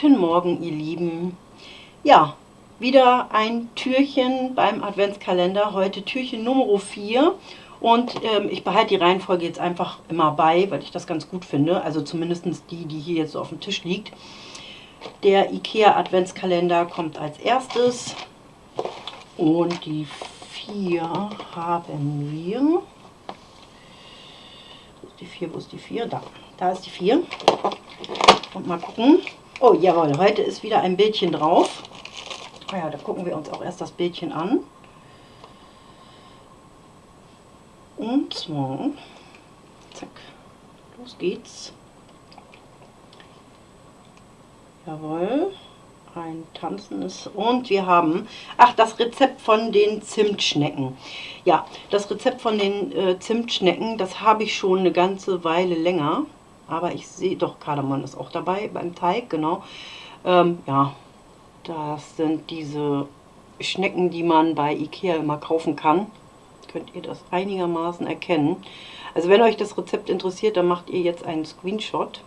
Guten Morgen, ihr Lieben. Ja, wieder ein Türchen beim Adventskalender. Heute Türchen Nummer 4. Und ähm, ich behalte die Reihenfolge jetzt einfach immer bei, weil ich das ganz gut finde. Also zumindest die, die hier jetzt so auf dem Tisch liegt. Der IKEA Adventskalender kommt als erstes. Und die 4 haben wir. Wo ist die 4? Wo ist die 4? Da. Da ist die 4. Und mal gucken. Oh, jawohl, heute ist wieder ein Bildchen drauf. Ah ja, da gucken wir uns auch erst das Bildchen an. Und zwar, zack, los geht's. Jawohl, ein tanzendes. Und wir haben, ach, das Rezept von den Zimtschnecken. Ja, das Rezept von den äh, Zimtschnecken, das habe ich schon eine ganze Weile länger. Aber ich sehe, doch, Kardamom ist auch dabei beim Teig, genau. Ähm, ja, das sind diese Schnecken, die man bei Ikea immer kaufen kann. Könnt ihr das einigermaßen erkennen. Also wenn euch das Rezept interessiert, dann macht ihr jetzt einen Screenshot.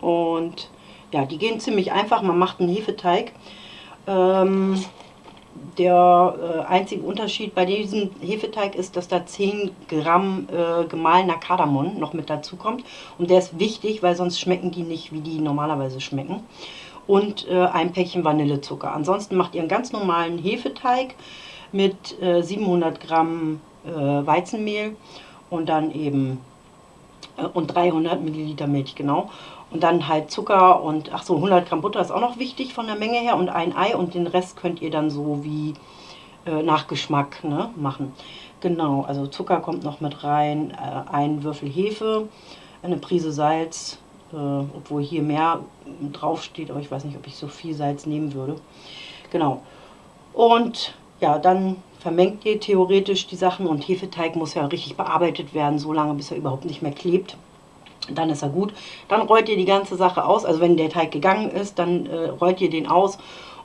Und ja, die gehen ziemlich einfach. Man macht einen Hefeteig. Ähm, der äh, einzige Unterschied bei diesem Hefeteig ist, dass da 10 Gramm äh, gemahlener Kardamom noch mit dazu kommt. Und der ist wichtig, weil sonst schmecken die nicht, wie die normalerweise schmecken. Und äh, ein Päckchen Vanillezucker. Ansonsten macht ihr einen ganz normalen Hefeteig mit 700 äh, Gramm äh, Weizenmehl und dann eben äh, und 300 Milliliter Milch, genau. Und dann halt Zucker und, ach so, 100 Gramm Butter ist auch noch wichtig von der Menge her und ein Ei und den Rest könnt ihr dann so wie äh, nach Geschmack ne, machen. Genau, also Zucker kommt noch mit rein, äh, ein Würfel Hefe, eine Prise Salz, äh, obwohl hier mehr drauf steht, aber ich weiß nicht, ob ich so viel Salz nehmen würde. Genau. Und ja, dann vermengt ihr theoretisch die Sachen und Hefeteig muss ja richtig bearbeitet werden, so lange bis er überhaupt nicht mehr klebt dann ist er gut. Dann rollt ihr die ganze Sache aus, also wenn der Teig gegangen ist, dann äh, rollt ihr den aus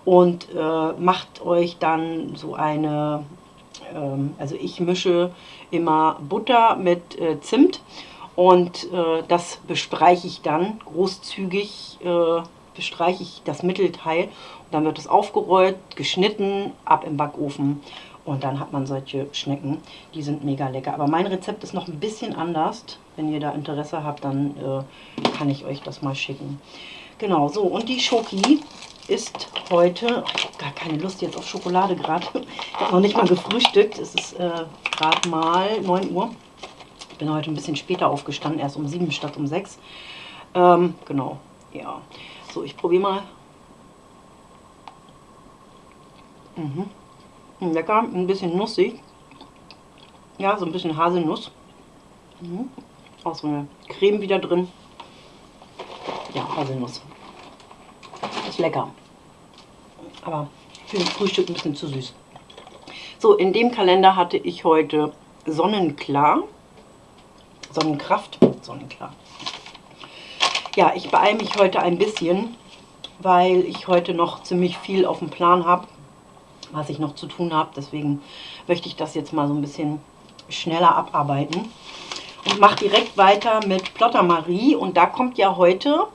und äh, macht euch dann so eine, ähm, also ich mische immer Butter mit äh, Zimt und äh, das bestreiche ich dann großzügig, äh, bestreiche ich das Mittelteil und dann wird es aufgerollt, geschnitten, ab im Backofen und dann hat man solche Schnecken, die sind mega lecker. Aber mein Rezept ist noch ein bisschen anders. Wenn ihr da Interesse habt, dann äh, kann ich euch das mal schicken. Genau, so und die Schoki ist heute, ich habe gar keine Lust jetzt auf Schokolade gerade. Ich habe noch nicht mal gefrühstückt. Es ist äh, gerade mal 9 Uhr. Ich bin heute ein bisschen später aufgestanden, erst um 7 statt um 6. Ähm, genau, ja. So, ich probiere mal. Mhm. Lecker, ein bisschen nussig. Ja, so ein bisschen Haselnuss. Mhm. Auch so eine Creme wieder drin. Ja, Haselnuss. Ist lecker. Aber für ein Frühstück ein bisschen zu süß. So, in dem Kalender hatte ich heute Sonnenklar. Sonnenkraft. Sonnenklar. Ja, ich beeile mich heute ein bisschen, weil ich heute noch ziemlich viel auf dem Plan habe was ich noch zu tun habe. Deswegen möchte ich das jetzt mal so ein bisschen schneller abarbeiten. Und mache direkt weiter mit Plotter Marie. Und da kommt ja heute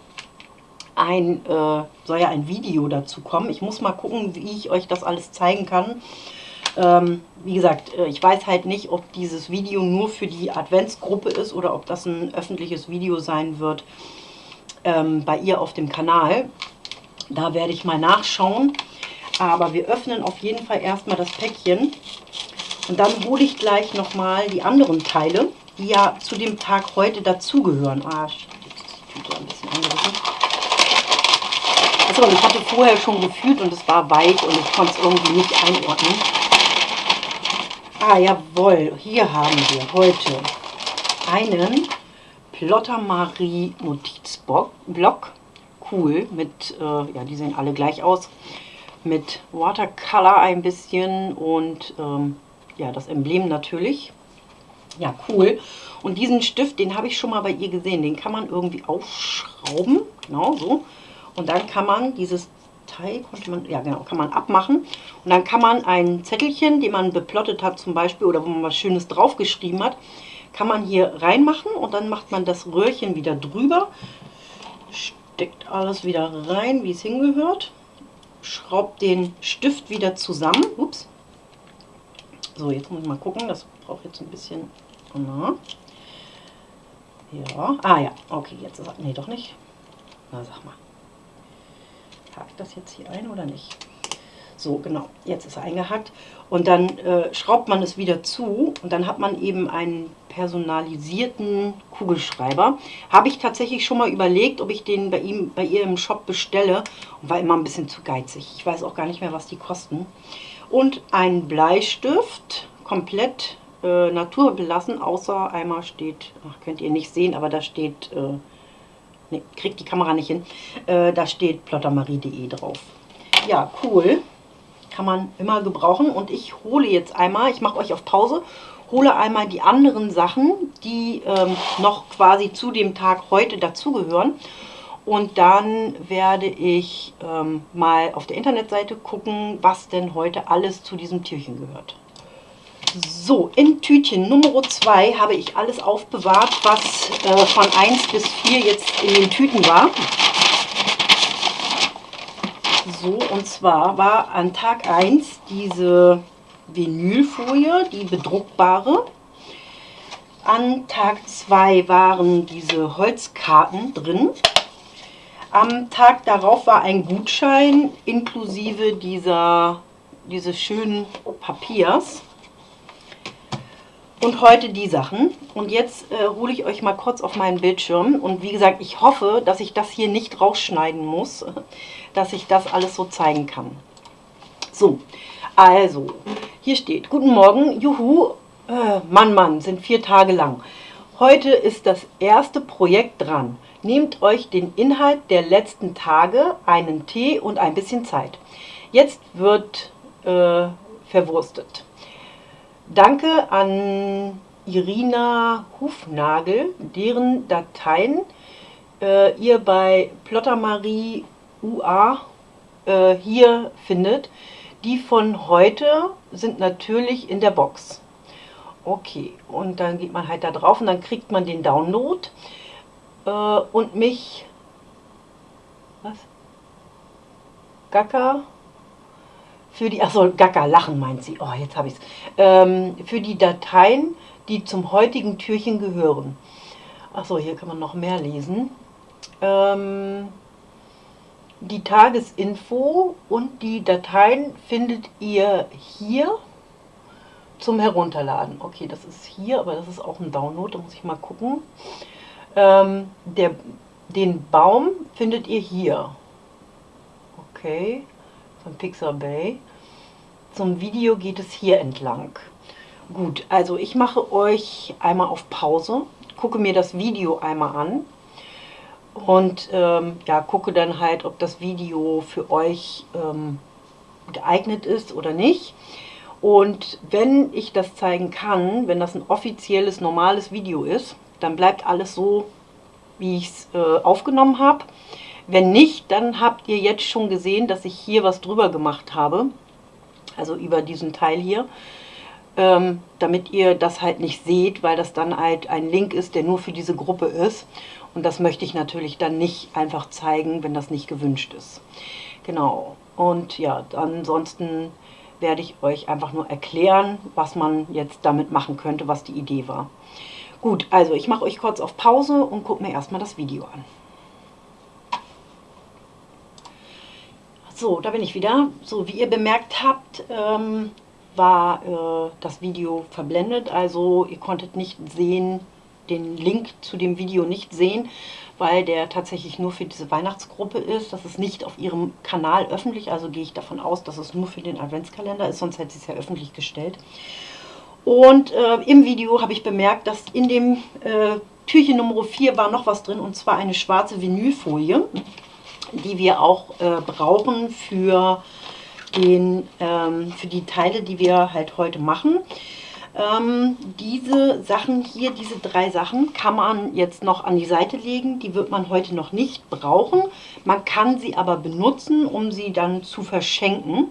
ein, äh, soll ja ein Video dazu kommen. Ich muss mal gucken, wie ich euch das alles zeigen kann. Ähm, wie gesagt, äh, ich weiß halt nicht, ob dieses Video nur für die Adventsgruppe ist oder ob das ein öffentliches Video sein wird ähm, bei ihr auf dem Kanal. Da werde ich mal nachschauen. Aber wir öffnen auf jeden Fall erstmal das Päckchen. Und dann hole ich gleich nochmal die anderen Teile, die ja zu dem Tag heute dazugehören. Ah, die Tüte ein bisschen angerissen. Achso, ich hatte vorher schon gefühlt und es war weich und ich konnte es irgendwie nicht einordnen. Ah, jawohl. Hier haben wir heute einen Plotter Marie Notizblock. Cool, mit, äh, ja, die sehen alle gleich aus mit Watercolor ein bisschen und ähm, ja, das Emblem natürlich. Ja, cool. Und diesen Stift, den habe ich schon mal bei ihr gesehen. Den kann man irgendwie aufschrauben. Genau so. Und dann kann man dieses Teil, konnte man, ja genau, kann man abmachen. Und dann kann man ein Zettelchen, den man beplottet hat zum Beispiel, oder wo man was Schönes draufgeschrieben hat, kann man hier reinmachen und dann macht man das Röhrchen wieder drüber, Steckt alles wieder rein, wie es hingehört. Schraubt den Stift wieder zusammen. Ups. So, jetzt muss ich mal gucken. Das braucht jetzt ein bisschen... Na. Ja. Ah ja, okay, jetzt ist er... Nee, doch nicht. Na, sag mal. Hakt das jetzt hier ein oder nicht? So, genau, jetzt ist er eingehackt. Und dann äh, schraubt man es wieder zu und dann hat man eben einen personalisierten Kugelschreiber. Habe ich tatsächlich schon mal überlegt, ob ich den bei ihm, bei ihr im Shop bestelle und war immer ein bisschen zu geizig. Ich weiß auch gar nicht mehr, was die kosten. Und ein Bleistift, komplett äh, naturbelassen, außer einmal steht, ach, könnt ihr nicht sehen, aber da steht, äh, ne, kriegt die Kamera nicht hin, äh, da steht plottermarie.de drauf. Ja, cool kann man immer gebrauchen. Und ich hole jetzt einmal, ich mache euch auf Pause, hole einmal die anderen Sachen, die ähm, noch quasi zu dem Tag heute dazugehören. Und dann werde ich ähm, mal auf der Internetseite gucken, was denn heute alles zu diesem Türchen gehört. So, in Tütchen Nummer 2 habe ich alles aufbewahrt, was äh, von 1 bis 4 jetzt in den Tüten war. So, und zwar war an Tag 1 diese Vinylfolie, die bedruckbare. An Tag 2 waren diese Holzkarten drin. Am Tag darauf war ein Gutschein inklusive dieser, dieses schönen Papiers. Und heute die Sachen. Und jetzt äh, hole ich euch mal kurz auf meinen Bildschirm. Und wie gesagt, ich hoffe, dass ich das hier nicht rausschneiden muss, dass ich das alles so zeigen kann. So, also, hier steht, guten Morgen, juhu, äh, Mann, Mann, sind vier Tage lang. Heute ist das erste Projekt dran. Nehmt euch den Inhalt der letzten Tage, einen Tee und ein bisschen Zeit. Jetzt wird äh, verwurstet. Danke an Irina Hufnagel, deren Dateien äh, ihr bei Plottermarie UA äh, hier findet. Die von heute sind natürlich in der Box. Okay, und dann geht man halt da drauf und dann kriegt man den Download äh, und mich, was? Gacker für die, achso, Gaga, lachen meint sie, oh, jetzt habe ich es, ähm, für die Dateien, die zum heutigen Türchen gehören. Achso, hier kann man noch mehr lesen. Ähm, die Tagesinfo und die Dateien findet ihr hier zum Herunterladen. Okay, das ist hier, aber das ist auch ein Download, da muss ich mal gucken. Ähm, der, den Baum findet ihr hier. Okay, von Pixar Bay. Zum Video geht es hier entlang. Gut, also ich mache euch einmal auf Pause, gucke mir das Video einmal an und ähm, ja, gucke dann halt, ob das Video für euch ähm, geeignet ist oder nicht. Und wenn ich das zeigen kann, wenn das ein offizielles, normales Video ist, dann bleibt alles so, wie ich es äh, aufgenommen habe. Wenn nicht, dann habt ihr jetzt schon gesehen, dass ich hier was drüber gemacht habe also über diesen Teil hier, ähm, damit ihr das halt nicht seht, weil das dann halt ein Link ist, der nur für diese Gruppe ist. Und das möchte ich natürlich dann nicht einfach zeigen, wenn das nicht gewünscht ist. Genau. Und ja, ansonsten werde ich euch einfach nur erklären, was man jetzt damit machen könnte, was die Idee war. Gut, also ich mache euch kurz auf Pause und gucke mir erstmal das Video an. So, da bin ich wieder. So, wie ihr bemerkt habt, ähm, war äh, das Video verblendet. Also ihr konntet nicht sehen, den Link zu dem Video nicht sehen, weil der tatsächlich nur für diese Weihnachtsgruppe ist. Das ist nicht auf ihrem Kanal öffentlich, also gehe ich davon aus, dass es nur für den Adventskalender ist, sonst hätte sie es ja öffentlich gestellt. Und äh, im Video habe ich bemerkt, dass in dem äh, Türchen Nummer 4 war noch was drin, und zwar eine schwarze Vinylfolie die wir auch äh, brauchen für, den, ähm, für die Teile, die wir halt heute machen. Ähm, diese Sachen hier, diese drei Sachen, kann man jetzt noch an die Seite legen. Die wird man heute noch nicht brauchen. Man kann sie aber benutzen, um sie dann zu verschenken.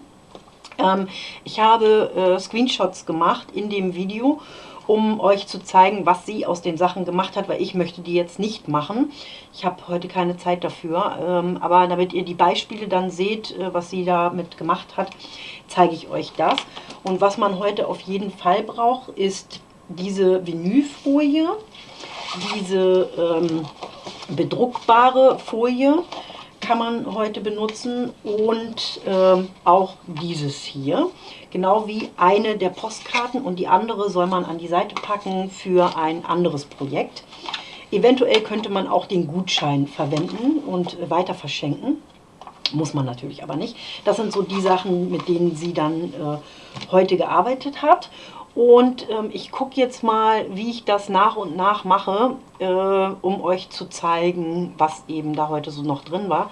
Ähm, ich habe äh, Screenshots gemacht in dem Video um euch zu zeigen, was sie aus den Sachen gemacht hat, weil ich möchte die jetzt nicht machen. Ich habe heute keine Zeit dafür, ähm, aber damit ihr die Beispiele dann seht, äh, was sie damit gemacht hat, zeige ich euch das. Und was man heute auf jeden Fall braucht, ist diese Vinylfolie, diese ähm, bedruckbare Folie kann man heute benutzen und ähm, auch dieses hier. Genau wie eine der Postkarten und die andere soll man an die Seite packen für ein anderes Projekt. Eventuell könnte man auch den Gutschein verwenden und weiter verschenken. Muss man natürlich aber nicht. Das sind so die Sachen, mit denen sie dann äh, heute gearbeitet hat. Und ähm, ich gucke jetzt mal, wie ich das nach und nach mache, äh, um euch zu zeigen, was eben da heute so noch drin war.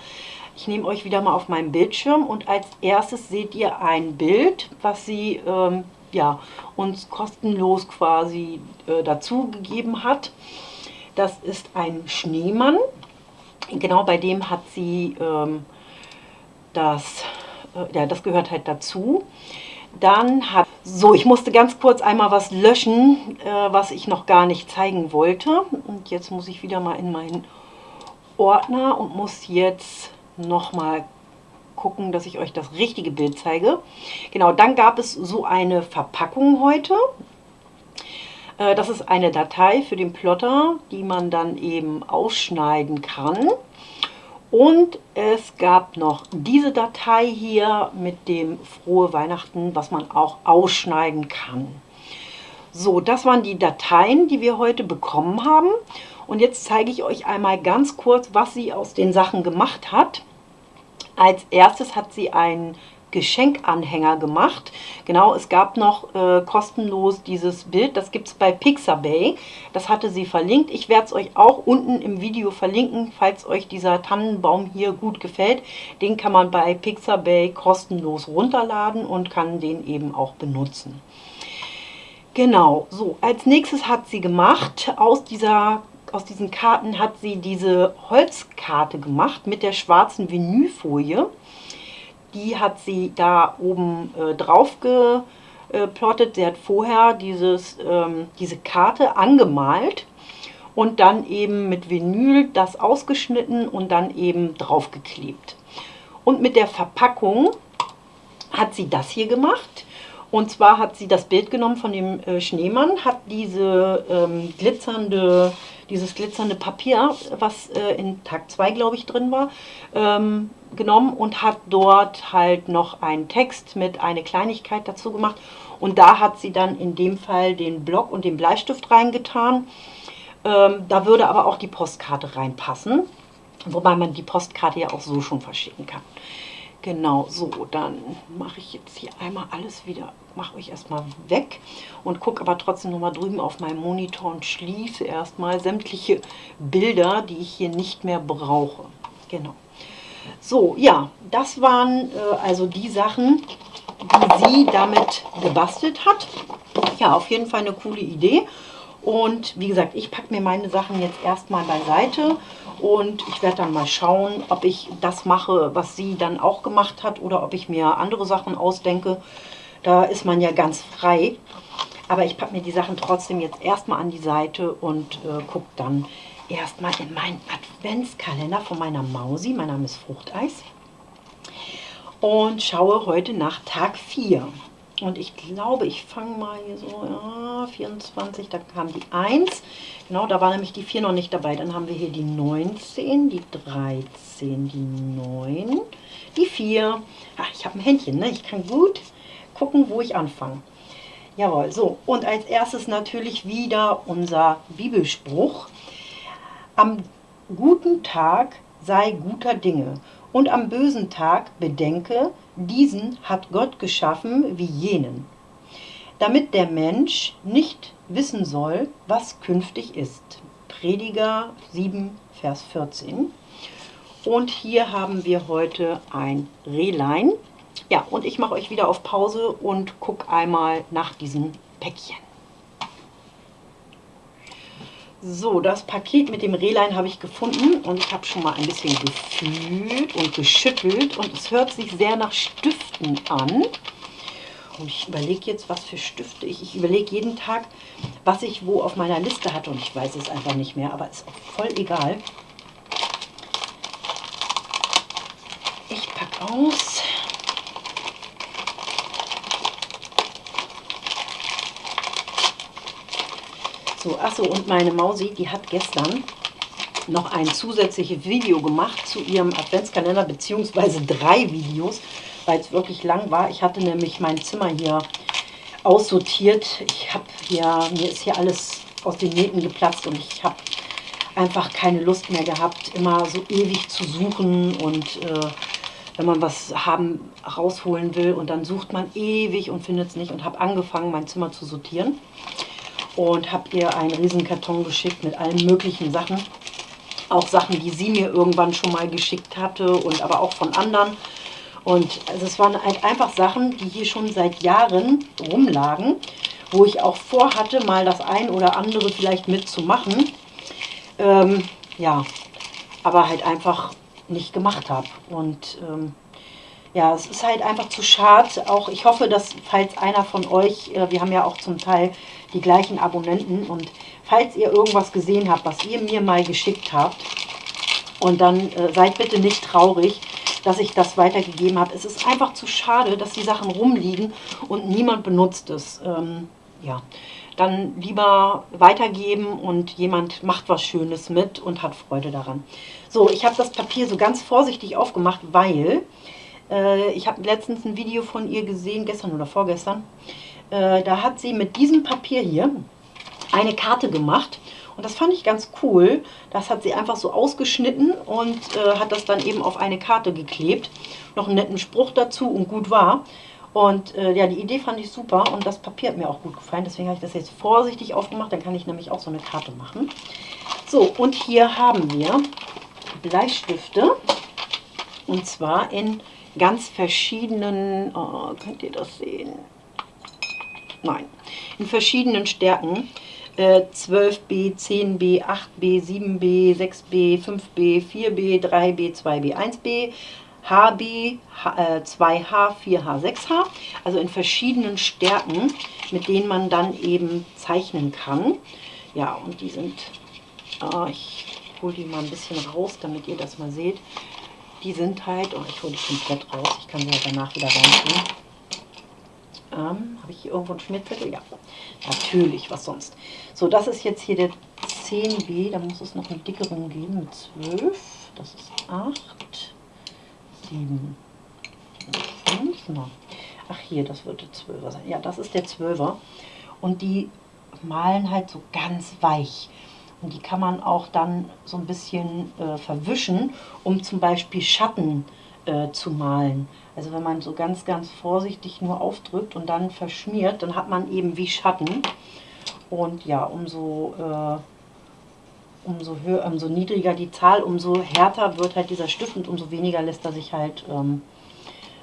Ich nehme euch wieder mal auf meinen Bildschirm und als erstes seht ihr ein Bild, was sie ähm, ja, uns kostenlos quasi äh, dazu gegeben hat. Das ist ein Schneemann. Genau bei dem hat sie ähm, das, äh, ja, das gehört halt dazu. Dann hat, so, ich musste ganz kurz einmal was löschen, äh, was ich noch gar nicht zeigen wollte. Und jetzt muss ich wieder mal in meinen Ordner und muss jetzt nochmal gucken, dass ich euch das richtige Bild zeige. Genau, dann gab es so eine Verpackung heute. Äh, das ist eine Datei für den Plotter, die man dann eben ausschneiden kann. Und es gab noch diese Datei hier mit dem Frohe Weihnachten, was man auch ausschneiden kann. So, das waren die Dateien, die wir heute bekommen haben. Und jetzt zeige ich euch einmal ganz kurz, was sie aus den Sachen gemacht hat. Als erstes hat sie einen Geschenkanhänger gemacht. Genau, es gab noch äh, kostenlos dieses Bild, das gibt es bei Pixabay. Das hatte sie verlinkt. Ich werde es euch auch unten im Video verlinken, falls euch dieser Tannenbaum hier gut gefällt. Den kann man bei Pixabay kostenlos runterladen und kann den eben auch benutzen. Genau, so, als nächstes hat sie gemacht, aus, dieser, aus diesen Karten hat sie diese Holzkarte gemacht mit der schwarzen Vinylfolie die hat sie da oben äh, drauf geplottet. Sie hat vorher dieses, ähm, diese Karte angemalt und dann eben mit Vinyl das ausgeschnitten und dann eben draufgeklebt. Und mit der Verpackung hat sie das hier gemacht. Und zwar hat sie das Bild genommen von dem äh, Schneemann, hat diese ähm, glitzernde, dieses glitzernde Papier, was äh, in Tag 2, glaube ich, drin war, ähm, genommen und hat dort halt noch einen Text mit einer Kleinigkeit dazu gemacht. Und da hat sie dann in dem Fall den Block und den Bleistift reingetan. Ähm, da würde aber auch die Postkarte reinpassen, wobei man die Postkarte ja auch so schon verschicken kann. Genau, so, dann mache ich jetzt hier einmal alles wieder, mache ich erstmal weg und gucke aber trotzdem nochmal drüben auf meinen Monitor und schließe erstmal sämtliche Bilder, die ich hier nicht mehr brauche. Genau. So, ja, das waren äh, also die Sachen, die sie damit gebastelt hat. Ja, auf jeden Fall eine coole Idee. Und wie gesagt, ich packe mir meine Sachen jetzt erstmal beiseite und ich werde dann mal schauen, ob ich das mache, was sie dann auch gemacht hat oder ob ich mir andere Sachen ausdenke. Da ist man ja ganz frei. Aber ich packe mir die Sachen trotzdem jetzt erstmal an die Seite und äh, gucke dann, erstmal in meinen Adventskalender von meiner Mausi. Mein Name ist Fruchteis. Und schaue heute nach Tag 4. Und ich glaube, ich fange mal hier so, ja, 24, da kam die 1. Genau, da war nämlich die 4 noch nicht dabei. Dann haben wir hier die 19, die 13, die 9, die 4. Ach, ich habe ein Händchen, ne? Ich kann gut gucken, wo ich anfange. Jawohl, so. Und als erstes natürlich wieder unser Bibelspruch. Am guten Tag sei guter Dinge und am bösen Tag bedenke, diesen hat Gott geschaffen wie jenen, damit der Mensch nicht wissen soll, was künftig ist. Prediger 7, Vers 14. Und hier haben wir heute ein Rehlein. Ja, und ich mache euch wieder auf Pause und gucke einmal nach diesen Päckchen. So, das Paket mit dem Rehlein habe ich gefunden und ich habe schon mal ein bisschen gefühlt und geschüttelt und es hört sich sehr nach Stiften an. Und ich überlege jetzt, was für Stifte ich. Ich überlege jeden Tag, was ich wo auf meiner Liste hatte. Und ich weiß es einfach nicht mehr, aber ist auch voll egal. Ich packe aus. So, achso, und meine Mausi, die hat gestern noch ein zusätzliches Video gemacht zu ihrem Adventskalender, beziehungsweise drei Videos, weil es wirklich lang war. Ich hatte nämlich mein Zimmer hier aussortiert. Ich habe hier, mir ist hier alles aus den Nähten geplatzt und ich habe einfach keine Lust mehr gehabt, immer so ewig zu suchen und äh, wenn man was haben, rausholen will und dann sucht man ewig und findet es nicht und habe angefangen, mein Zimmer zu sortieren und habe ihr einen riesen Karton geschickt mit allen möglichen Sachen. Auch Sachen, die sie mir irgendwann schon mal geschickt hatte und aber auch von anderen. Und also es waren halt einfach Sachen, die hier schon seit Jahren rumlagen, wo ich auch vorhatte, mal das ein oder andere vielleicht mitzumachen. Ähm, ja, aber halt einfach nicht gemacht habe. Und ähm, ja, es ist halt einfach zu schade. Auch ich hoffe, dass falls einer von euch, äh, wir haben ja auch zum Teil die gleichen Abonnenten und falls ihr irgendwas gesehen habt, was ihr mir mal geschickt habt, und dann äh, seid bitte nicht traurig, dass ich das weitergegeben habe. Es ist einfach zu schade, dass die Sachen rumliegen und niemand benutzt es. Ähm, ja, dann lieber weitergeben und jemand macht was Schönes mit und hat Freude daran. So, ich habe das Papier so ganz vorsichtig aufgemacht, weil äh, ich habe letztens ein Video von ihr gesehen, gestern oder vorgestern. Äh, da hat sie mit diesem Papier hier eine Karte gemacht. Und das fand ich ganz cool. Das hat sie einfach so ausgeschnitten und äh, hat das dann eben auf eine Karte geklebt. Noch einen netten Spruch dazu und gut war. Und äh, ja, die Idee fand ich super und das Papier hat mir auch gut gefallen. Deswegen habe ich das jetzt vorsichtig aufgemacht. Dann kann ich nämlich auch so eine Karte machen. So, und hier haben wir Bleistifte. Und zwar in ganz verschiedenen, oh, könnt ihr das sehen? Nein, in verschiedenen Stärken. Äh, 12b, 10b, 8b, 7b, 6b, 5b, 4b, 3b, 2b, 1b, HB, H, äh, 2H, 4H, 6H. Also in verschiedenen Stärken, mit denen man dann eben zeichnen kann. Ja, und die sind, oh, ich hole die mal ein bisschen raus, damit ihr das mal seht. Die sind halt, oh, ich hole die komplett raus, ich kann sie halt danach wieder reintun. Ähm, Habe ich hier irgendwo einen Schmierzettel? Ja, natürlich, was sonst. So, das ist jetzt hier der 10B, da muss es noch einen dickeren geben mit 12. Das ist 8, 7, 5. Na. Ach hier, das wird der 12er sein. Ja, das ist der 12er. Und die malen halt so ganz weich. Und die kann man auch dann so ein bisschen äh, verwischen, um zum Beispiel Schatten äh, zu malen. Also wenn man so ganz, ganz vorsichtig nur aufdrückt und dann verschmiert, dann hat man eben wie Schatten. Und ja, umso, äh, umso, höher, umso niedriger die Zahl, umso härter wird halt dieser Stift und umso weniger lässt er sich halt ähm,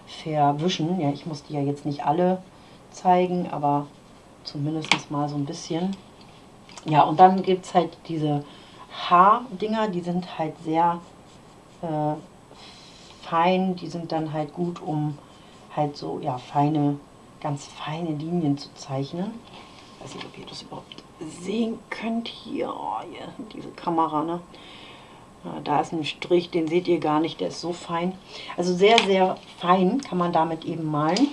verwischen. Ja, ich muss die ja jetzt nicht alle zeigen, aber zumindest mal so ein bisschen. Ja, und dann gibt es halt diese Haardinger, die sind halt sehr äh, fein, die sind dann halt gut, um halt so, ja, feine, ganz feine Linien zu zeichnen. Ich weiß nicht, ob ihr das überhaupt sehen könnt hier, oh, hier diese Kamera, ne? Da ist ein Strich, den seht ihr gar nicht, der ist so fein. Also sehr, sehr fein kann man damit eben malen.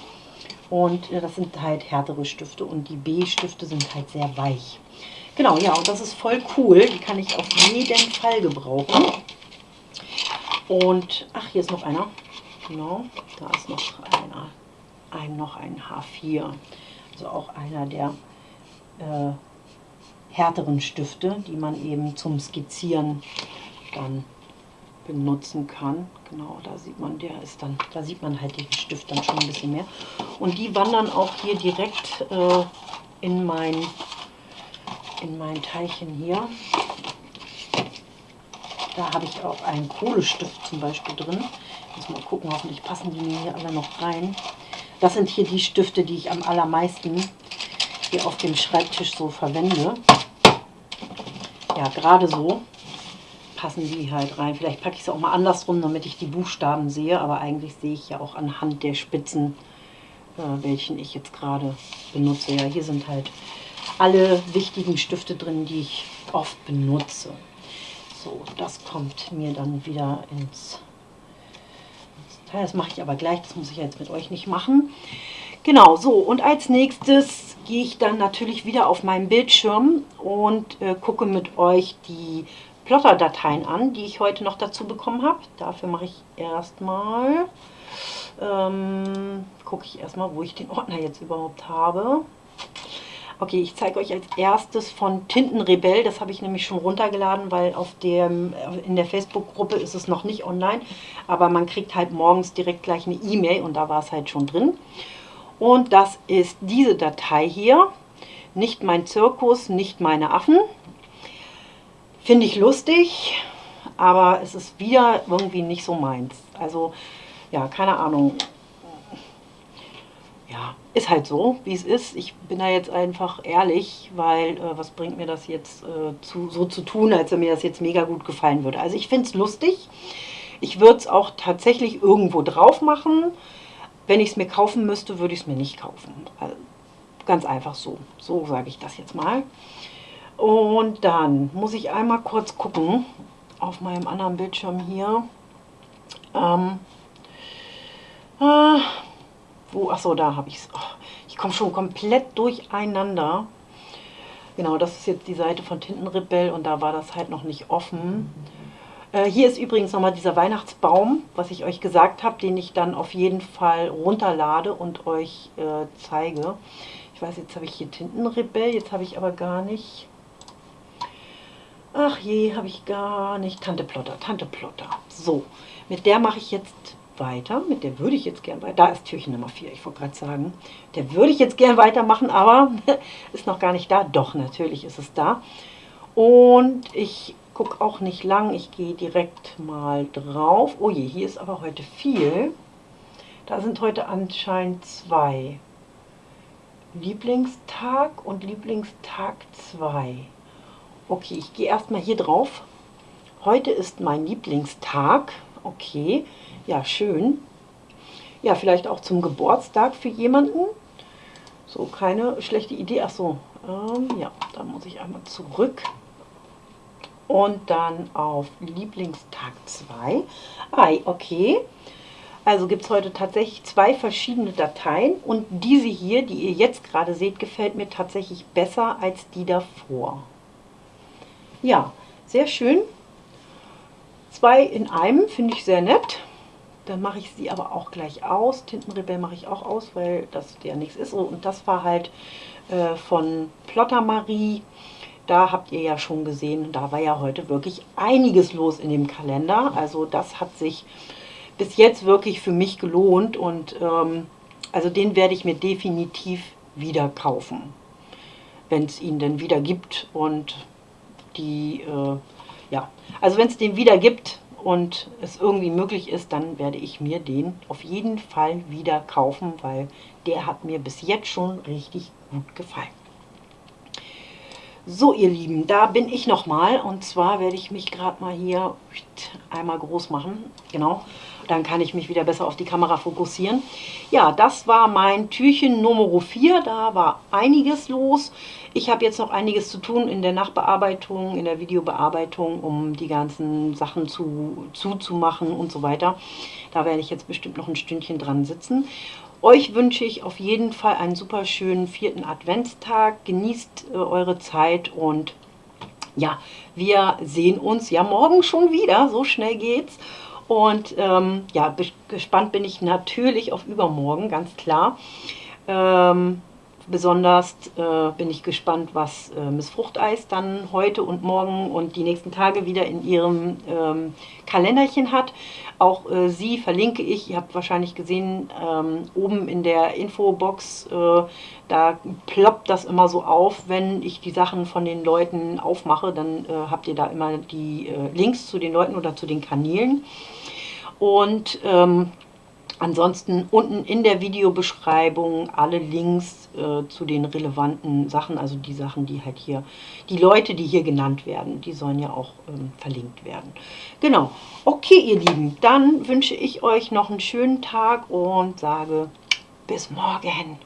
Und das sind halt härtere Stifte und die B-Stifte sind halt sehr weich. Genau, ja, und das ist voll cool. Die kann ich auf jeden Fall gebrauchen. Und, ach, hier ist noch einer. Genau, da ist noch einer. Ein, noch ein H4. Also auch einer der äh, härteren Stifte, die man eben zum Skizzieren dann benutzen kann. Genau, da sieht man, der ist dann, da sieht man halt den Stift dann schon ein bisschen mehr. Und die wandern auch hier direkt äh, in mein in mein Teilchen hier. Da habe ich auch einen Kohlestift zum Beispiel drin. Muss mal gucken, hoffentlich passen die mir hier alle noch rein. Das sind hier die Stifte, die ich am allermeisten hier auf dem Schreibtisch so verwende. Ja, gerade so passen die halt rein. Vielleicht packe ich es auch mal andersrum, damit ich die Buchstaben sehe. Aber eigentlich sehe ich ja auch anhand der Spitzen, äh, welchen ich jetzt gerade benutze. Ja, hier sind halt alle wichtigen Stifte drin, die ich oft benutze. So, das kommt mir dann wieder ins, Teil. Das mache ich aber gleich, das muss ich jetzt mit euch nicht machen. Genau, so und als nächstes gehe ich dann natürlich wieder auf meinen Bildschirm und äh, gucke mit euch die Plotter-Dateien an, die ich heute noch dazu bekommen habe. Dafür mache ich erstmal, ähm, gucke ich erstmal, wo ich den Ordner jetzt überhaupt habe. Okay, ich zeige euch als erstes von Tintenrebell. Das habe ich nämlich schon runtergeladen, weil auf dem, in der Facebook-Gruppe ist es noch nicht online. Aber man kriegt halt morgens direkt gleich eine E-Mail und da war es halt schon drin. Und das ist diese Datei hier. Nicht mein Zirkus, nicht meine Affen. Finde ich lustig, aber es ist wieder irgendwie nicht so meins. Also, ja, keine Ahnung ist halt so, wie es ist. Ich bin da jetzt einfach ehrlich, weil äh, was bringt mir das jetzt äh, zu, so zu tun, als wenn mir das jetzt mega gut gefallen würde. Also ich finde es lustig. Ich würde es auch tatsächlich irgendwo drauf machen. Wenn ich es mir kaufen müsste, würde ich es mir nicht kaufen. Also ganz einfach so. So sage ich das jetzt mal. Und dann muss ich einmal kurz gucken auf meinem anderen Bildschirm hier. Ähm, äh, wo, achso, da habe ich es. Oh, ich komme schon komplett durcheinander. Genau, das ist jetzt die Seite von Tintenrebell und da war das halt noch nicht offen. Äh, hier ist übrigens nochmal dieser Weihnachtsbaum, was ich euch gesagt habe, den ich dann auf jeden Fall runterlade und euch äh, zeige. Ich weiß, jetzt habe ich hier Tintenrebell, jetzt habe ich aber gar nicht... Ach je, habe ich gar nicht. Tante Plotter, Tante Plotter. So, mit der mache ich jetzt weiter. Mit der würde ich jetzt gern weiter. Da ist Türchen Nummer 4, ich wollte gerade sagen. Der würde ich jetzt gern weitermachen, aber ist noch gar nicht da. Doch, natürlich ist es da. Und ich gucke auch nicht lang. Ich gehe direkt mal drauf. Oh je, hier ist aber heute viel. Da sind heute anscheinend zwei. Lieblingstag und Lieblingstag 2. Okay, ich gehe erstmal hier drauf. Heute ist mein Lieblingstag. Okay, ja, schön. Ja, vielleicht auch zum Geburtstag für jemanden. So, keine schlechte Idee. Ach so, ähm, ja, da muss ich einmal zurück. Und dann auf Lieblingstag 2. Ah, okay. Also gibt es heute tatsächlich zwei verschiedene Dateien. Und diese hier, die ihr jetzt gerade seht, gefällt mir tatsächlich besser als die davor. Ja, sehr schön. Zwei in einem, finde ich sehr nett. Dann mache ich sie aber auch gleich aus. Tintenrebell mache ich auch aus, weil das ja nichts ist. Und das war halt äh, von Plotter Marie. Da habt ihr ja schon gesehen, da war ja heute wirklich einiges los in dem Kalender. Also das hat sich bis jetzt wirklich für mich gelohnt. Und ähm, also den werde ich mir definitiv wieder kaufen. Wenn es ihn denn wieder gibt. Und die, äh, ja, also wenn es den wieder gibt, und es irgendwie möglich ist, dann werde ich mir den auf jeden Fall wieder kaufen, weil der hat mir bis jetzt schon richtig gut gefallen. So ihr Lieben, da bin ich nochmal und zwar werde ich mich gerade mal hier einmal groß machen. Genau, dann kann ich mich wieder besser auf die Kamera fokussieren. Ja, das war mein Türchen Nummer 4, da war einiges los. Ich habe jetzt noch einiges zu tun in der Nachbearbeitung, in der Videobearbeitung, um die ganzen Sachen zu, zuzumachen und so weiter. Da werde ich jetzt bestimmt noch ein Stündchen dran sitzen. Euch wünsche ich auf jeden Fall einen super schönen vierten Adventstag. Genießt äh, eure Zeit und ja, wir sehen uns ja morgen schon wieder. So schnell geht's. Und ähm, ja, gespannt bin ich natürlich auf übermorgen, ganz klar. Ähm, besonders äh, bin ich gespannt, was äh, Miss Fruchteis dann heute und morgen und die nächsten Tage wieder in ihrem ähm, Kalenderchen hat. Auch äh, sie verlinke ich, ihr habt wahrscheinlich gesehen, ähm, oben in der Infobox, äh, da ploppt das immer so auf, wenn ich die Sachen von den Leuten aufmache, dann äh, habt ihr da immer die äh, Links zu den Leuten oder zu den Kanälen. Und ähm, ansonsten unten in der Videobeschreibung alle Links äh, zu den relevanten Sachen, also die Sachen, die halt hier, die Leute, die hier genannt werden, die sollen ja auch ähm, verlinkt werden. Genau. Okay, ihr Lieben, dann wünsche ich euch noch einen schönen Tag und sage Bis morgen.